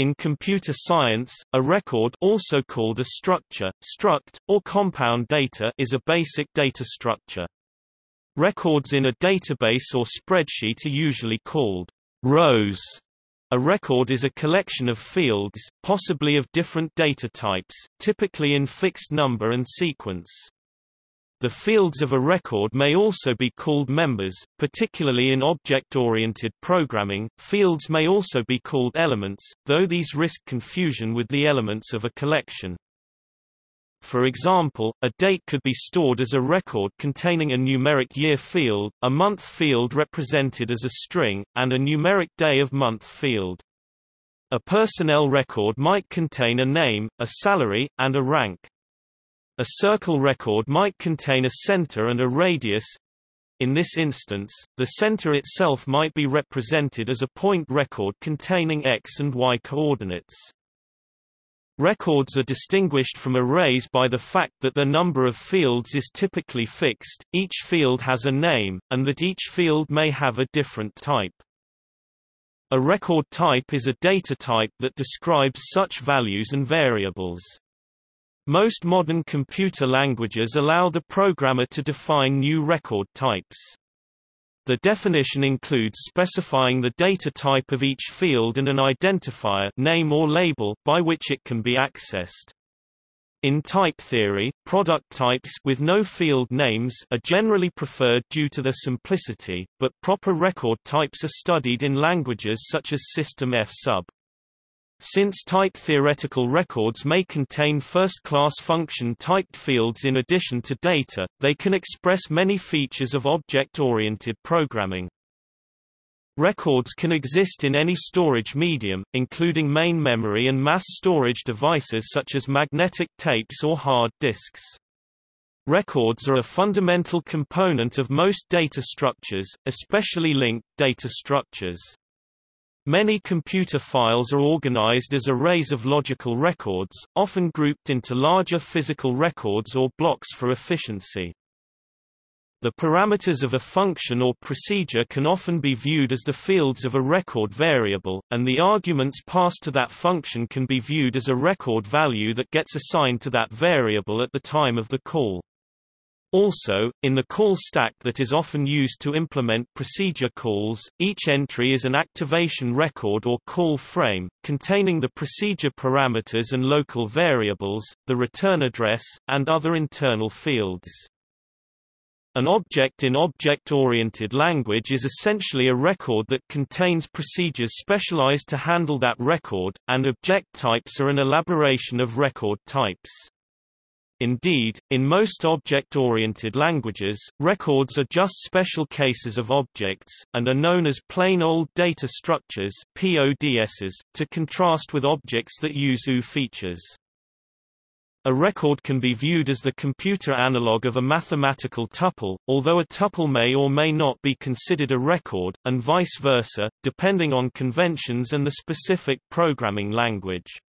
In computer science, a record also called a structure, struct, or compound data is a basic data structure. Records in a database or spreadsheet are usually called rows. A record is a collection of fields, possibly of different data types, typically in fixed number and sequence. The fields of a record may also be called members, particularly in object-oriented programming. Fields may also be called elements, though these risk confusion with the elements of a collection. For example, a date could be stored as a record containing a numeric year field, a month field represented as a string, and a numeric day of month field. A personnel record might contain a name, a salary, and a rank. A circle record might contain a center and a radius. In this instance, the center itself might be represented as a point record containing x and y coordinates. Records are distinguished from arrays by the fact that the number of fields is typically fixed, each field has a name, and that each field may have a different type. A record type is a data type that describes such values and variables. Most modern computer languages allow the programmer to define new record types. The definition includes specifying the data type of each field and an identifier name or label by which it can be accessed. In type theory, product types with no field names are generally preferred due to their simplicity, but proper record types are studied in languages such as System F sub. Since type theoretical records may contain first-class function-typed fields in addition to data, they can express many features of object-oriented programming. Records can exist in any storage medium, including main memory and mass storage devices such as magnetic tapes or hard disks. Records are a fundamental component of most data structures, especially linked data structures. Many computer files are organized as arrays of logical records, often grouped into larger physical records or blocks for efficiency. The parameters of a function or procedure can often be viewed as the fields of a record variable, and the arguments passed to that function can be viewed as a record value that gets assigned to that variable at the time of the call. Also, in the call stack that is often used to implement procedure calls, each entry is an activation record or call frame, containing the procedure parameters and local variables, the return address, and other internal fields. An object in object-oriented language is essentially a record that contains procedures specialized to handle that record, and object types are an elaboration of record types. Indeed, in most object-oriented languages, records are just special cases of objects, and are known as plain old data structures PODSs, to contrast with objects that use OO features. A record can be viewed as the computer analog of a mathematical tuple, although a tuple may or may not be considered a record, and vice versa, depending on conventions and the specific programming language.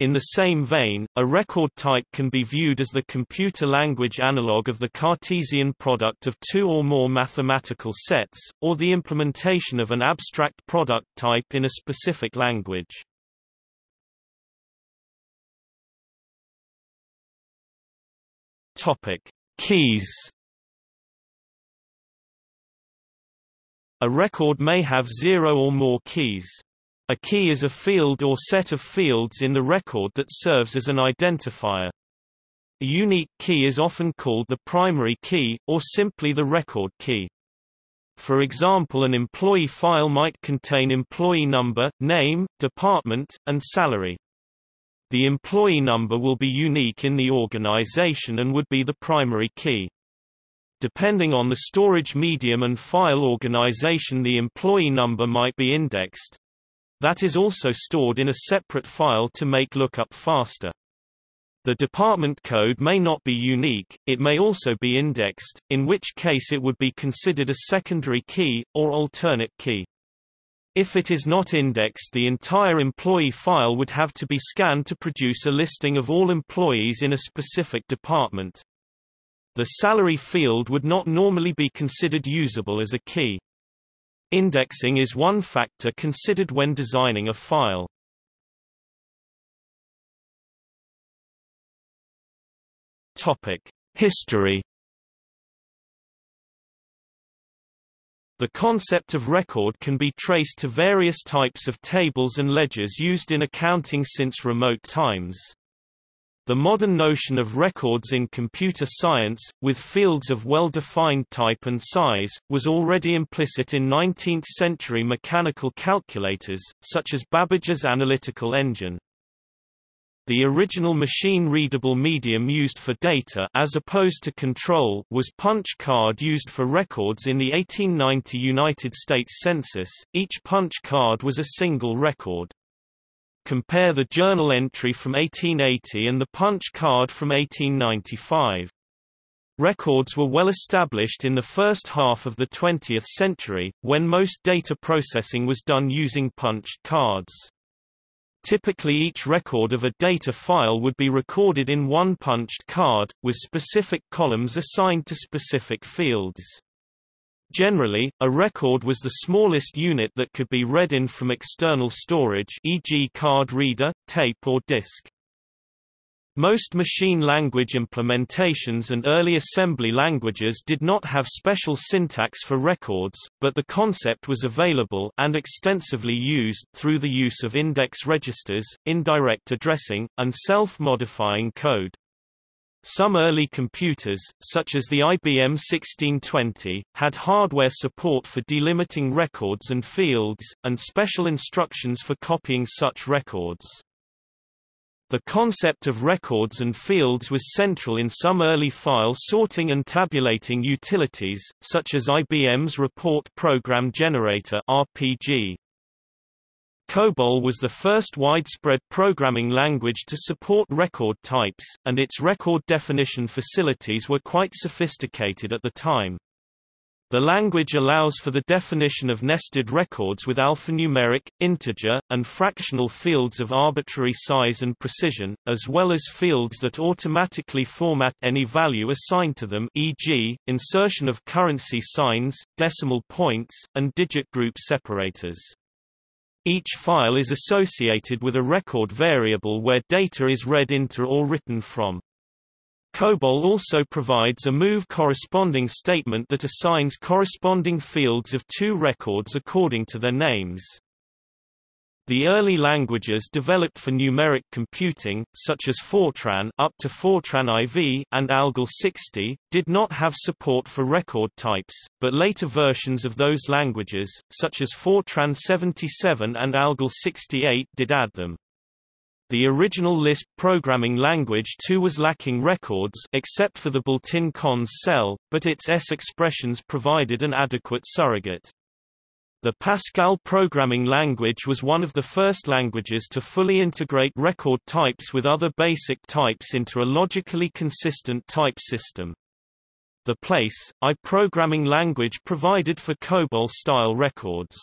In the same vein, a record type can be viewed as the computer language analog of the Cartesian product of two or more mathematical sets, or the implementation of an abstract product type in a specific language. Topic: Keys. A record may have zero or more keys. A key is a field or set of fields in the record that serves as an identifier. A unique key is often called the primary key, or simply the record key. For example an employee file might contain employee number, name, department, and salary. The employee number will be unique in the organization and would be the primary key. Depending on the storage medium and file organization the employee number might be indexed, that is also stored in a separate file to make lookup faster. The department code may not be unique, it may also be indexed, in which case it would be considered a secondary key, or alternate key. If it is not indexed the entire employee file would have to be scanned to produce a listing of all employees in a specific department. The salary field would not normally be considered usable as a key. Indexing is one factor considered when designing a file. Topic: History. The concept of record can be traced to various types of tables and ledgers used in accounting since remote times. The modern notion of records in computer science, with fields of well-defined type and size, was already implicit in 19th-century mechanical calculators, such as Babbage's analytical engine. The original machine-readable medium used for data as opposed to control was punch card used for records in the 1890 United States Census. Each punch card was a single record. Compare the journal entry from 1880 and the punch card from 1895. Records were well established in the first half of the 20th century, when most data processing was done using punched cards. Typically each record of a data file would be recorded in one punched card, with specific columns assigned to specific fields. Generally, a record was the smallest unit that could be read in from external storage e.g. card reader, tape or disk. Most machine language implementations and early assembly languages did not have special syntax for records, but the concept was available and extensively used through the use of index registers, indirect addressing, and self-modifying code. Some early computers, such as the IBM 1620, had hardware support for delimiting records and fields, and special instructions for copying such records. The concept of records and fields was central in some early file sorting and tabulating utilities, such as IBM's Report Program Generator RPG. COBOL was the first widespread programming language to support record types, and its record definition facilities were quite sophisticated at the time. The language allows for the definition of nested records with alphanumeric, integer, and fractional fields of arbitrary size and precision, as well as fields that automatically format any value assigned to them e.g., insertion of currency signs, decimal points, and digit group separators. Each file is associated with a record variable where data is read into or written from. COBOL also provides a move corresponding statement that assigns corresponding fields of two records according to their names. The early languages developed for numeric computing, such as Fortran up to Fortran IV and ALGOL 60, did not have support for record types, but later versions of those languages, such as Fortran 77 and ALGOL 68 did add them. The original Lisp programming language too was lacking records except for the built-in cons cell, but its S expressions provided an adequate surrogate. The Pascal programming language was one of the first languages to fully integrate record types with other basic types into a logically consistent type system. The Place, I programming language provided for COBOL-style records.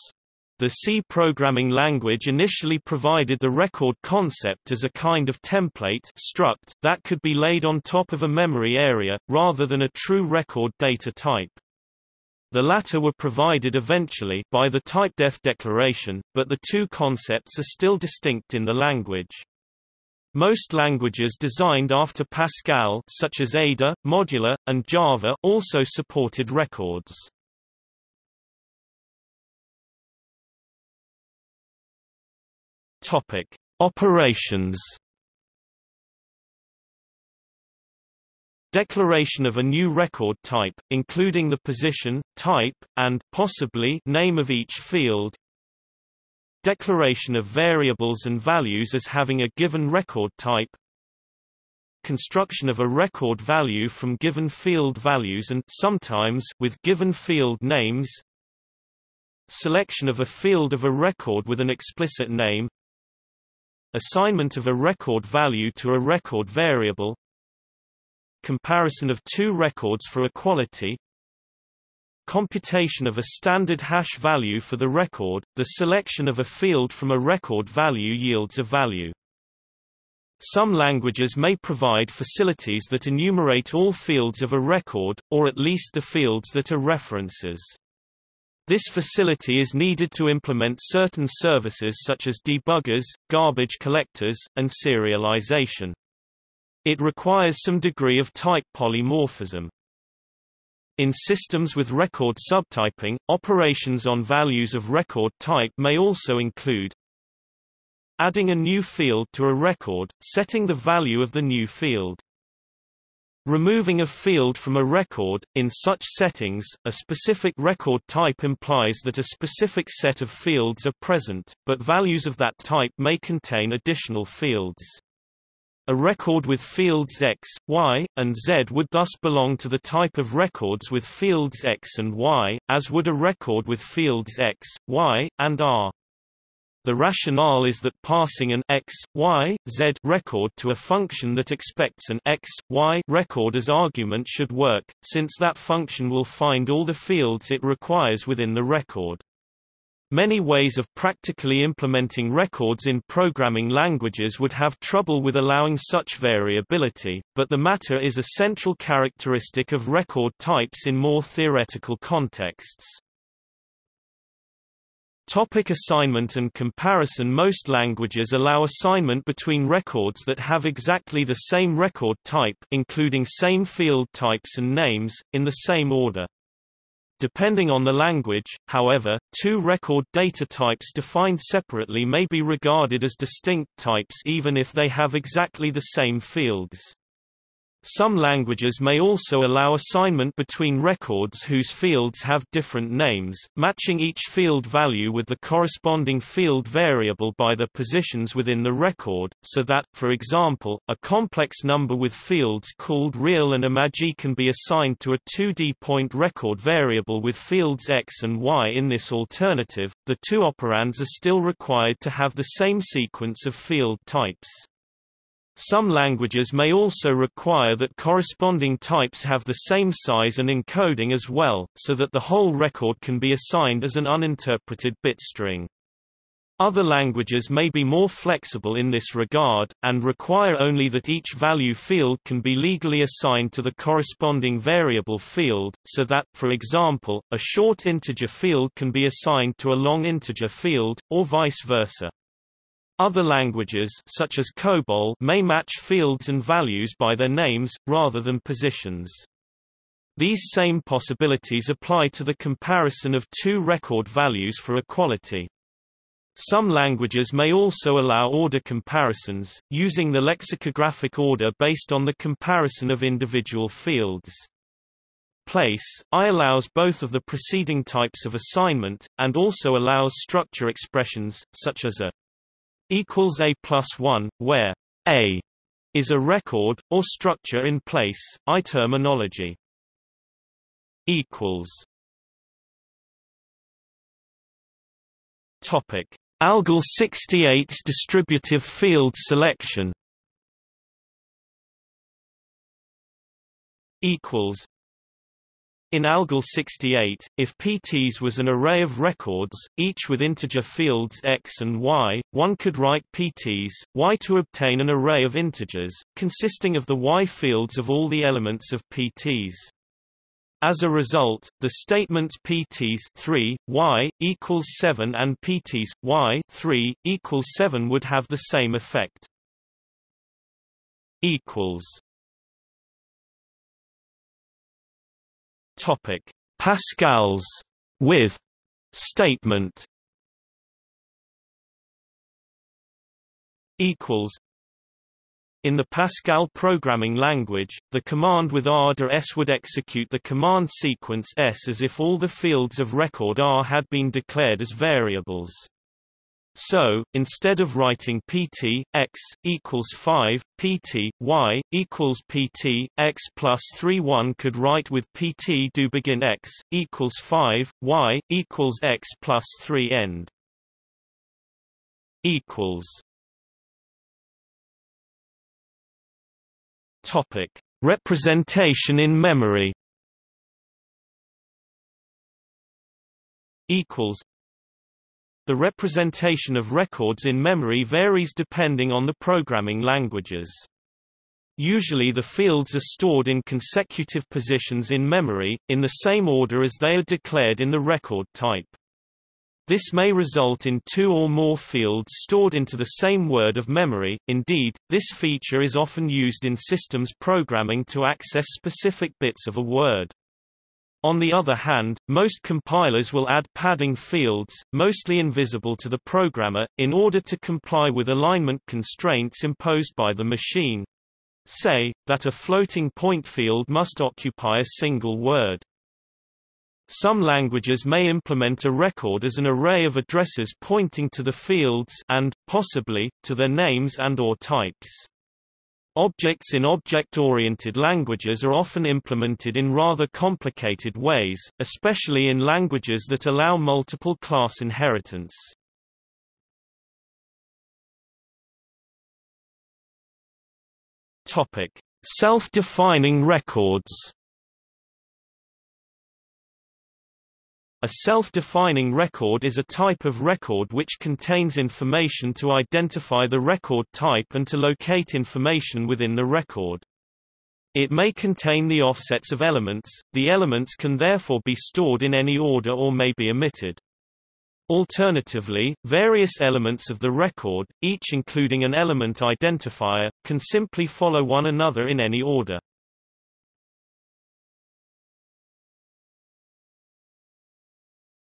The C programming language initially provided the record concept as a kind of template struct that could be laid on top of a memory area, rather than a true record data type. The latter were provided eventually by the typedef declaration, but the two concepts are still distinct in the language. Most languages designed after Pascal such as Ada, Modula, and Java also supported records. Topic: Operations. Declaration of a new record type, including the position, type, and possibly name of each field. Declaration of variables and values as having a given record type. Construction of a record value from given field values and sometimes with given field names. Selection of a field of a record with an explicit name Assignment of a record value to a record variable Comparison of two records for equality Computation of a standard hash value for the record, the selection of a field from a record value yields a value. Some languages may provide facilities that enumerate all fields of a record, or at least the fields that are references. This facility is needed to implement certain services such as debuggers, garbage collectors, and serialization. It requires some degree of type polymorphism. In systems with record subtyping, operations on values of record type may also include adding a new field to a record, setting the value of the new field. Removing a field from a record, in such settings, a specific record type implies that a specific set of fields are present, but values of that type may contain additional fields. A record with fields x, y, and z would thus belong to the type of records with fields x and y, as would a record with fields x, y, and r. The rationale is that passing an x, y, z record to a function that expects an x, y record as argument should work, since that function will find all the fields it requires within the record. Many ways of practically implementing records in programming languages would have trouble with allowing such variability, but the matter is a central characteristic of record types in more theoretical contexts. Topic assignment and comparison Most languages allow assignment between records that have exactly the same record type including same field types and names, in the same order. Depending on the language, however, two record data types defined separately may be regarded as distinct types even if they have exactly the same fields. Some languages may also allow assignment between records whose fields have different names, matching each field value with the corresponding field variable by their positions within the record, so that, for example, a complex number with fields called real and imagy can be assigned to a 2D point record variable with fields x and y. In this alternative, the two operands are still required to have the same sequence of field types. Some languages may also require that corresponding types have the same size and encoding as well, so that the whole record can be assigned as an uninterpreted bit string. Other languages may be more flexible in this regard, and require only that each value field can be legally assigned to the corresponding variable field, so that, for example, a short integer field can be assigned to a long integer field, or vice versa. Other languages such as COBOL may match fields and values by their names, rather than positions. These same possibilities apply to the comparison of two record values for equality. Some languages may also allow order comparisons, using the lexicographic order based on the comparison of individual fields. Place, I allows both of the preceding types of assignment, and also allows structure expressions, such as a equals a plus 1, where a is a record, or structure in place, I terminology. equals Topic: ALGOL 68's distributive field selection. Equals in ALGOL 68, if PTs was an array of records, each with integer fields x and y, one could write PTs, y to obtain an array of integers, consisting of the y fields of all the elements of PTs. As a result, the statements PTs 3, y, equals 7 and PTs, y 3, equals 7 would have the same effect. equals Topic: Pascal's with statement equals in the Pascal programming language, the command with r do s would execute the command sequence s as if all the fields of record r had been declared as variables. So, instead of writing pt x equals 5, pt y equals pt x plus 3, one could write with pt do begin x equals 5, y equals x plus 3 end. Equals. Topic: Representation in memory. Equals the representation of records in memory varies depending on the programming languages. Usually the fields are stored in consecutive positions in memory, in the same order as they are declared in the record type. This may result in two or more fields stored into the same word of memory. Indeed, this feature is often used in systems programming to access specific bits of a word. On the other hand, most compilers will add padding fields, mostly invisible to the programmer, in order to comply with alignment constraints imposed by the machine. Say, that a floating point field must occupy a single word. Some languages may implement a record as an array of addresses pointing to the fields and, possibly, to their names and or types. Objects in object-oriented languages are often implemented in rather complicated ways, especially in languages that allow multiple class inheritance. Self-defining records A self-defining record is a type of record which contains information to identify the record type and to locate information within the record. It may contain the offsets of elements, the elements can therefore be stored in any order or may be omitted. Alternatively, various elements of the record, each including an element identifier, can simply follow one another in any order.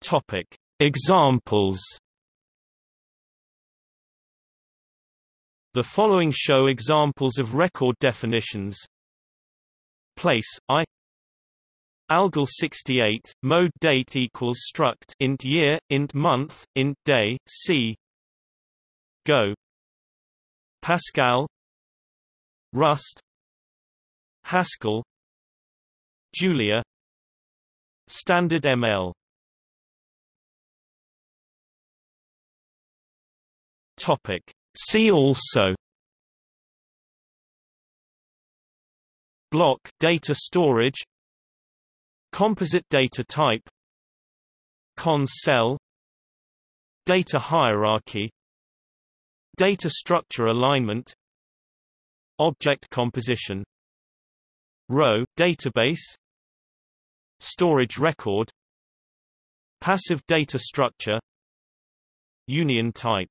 Topic: Examples. The following show examples of record definitions. Place I Algol 68 mode date equals struct int year int month int day c. Go. Pascal. Rust. Haskell. Julia. Standard ML Topic. See also Block data storage Composite data type Cons cell Data hierarchy Data structure alignment Object composition Row database Storage record Passive data structure Union type